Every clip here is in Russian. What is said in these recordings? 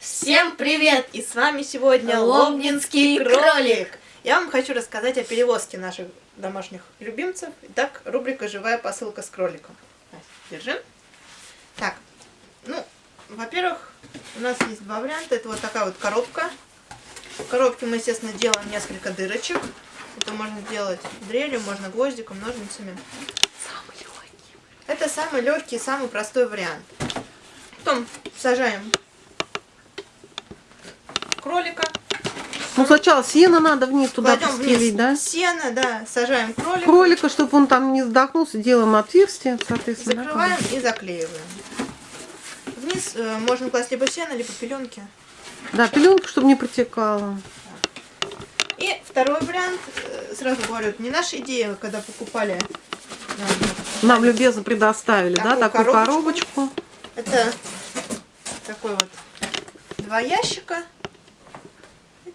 Всем привет! И с вами сегодня Лобнинский Лобнинский кролик. Я вам хочу рассказать о перевозке наших домашних любимцев. Итак, рубрика «Живая посылка с кроликом». Держи. Так, ну, во-первых, у нас есть два варианта. Это вот такая вот коробка. В коробке мы, естественно, делаем несколько дырочек. Это можно делать дрелью, можно гвоздиком, ножницами. Самый легкий. Это самый легкий, самый простой вариант. Потом сажаем Ну, сначала сено надо вниз туда Кладем постелить, вниз да? сено, да, сажаем кролика. Кролика, чтобы он там не задохнулся, делаем отверстие, соответственно. да, Закрываем и заклеиваем. Вниз э, можно класть либо сено, либо пеленки. Да, пеленку, чтобы не протекала. И второй вариант, э, сразу говорю, не наша идея, когда покупали. э, Нам любезно предоставили, да, Такую такую коробочку. коробочку. Это такой вот два ящика.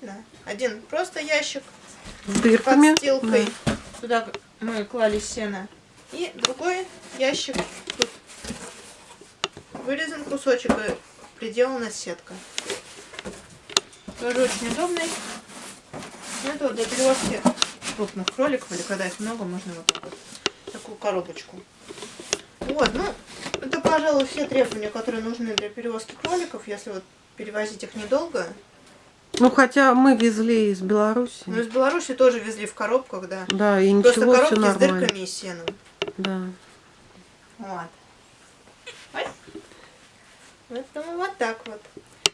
Видно? Один просто ящик С дырками. подстилкой. Да. Туда мы клали сено. И другой ящик. Тут вырезан кусочек и приделана сетка. Тоже очень удобный. Это вот для перевозки крупных кроликов, или когда их много, можно вот так вот такую коробочку. Вот, ну, это, пожалуй, все требования, которые нужны для перевозки кроликов, если вот перевозить их недолго. Ну, хотя мы везли из Беларуси. Но из Беларуси тоже везли в коробках, да. Да, и Просто ничего, все коробки с нормально. дырками и сеном. Да. Вот. Ой. Поэтому вот так вот.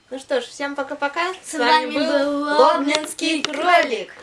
Ну что ж, всем пока-пока. С вами был Лобнинский кролик.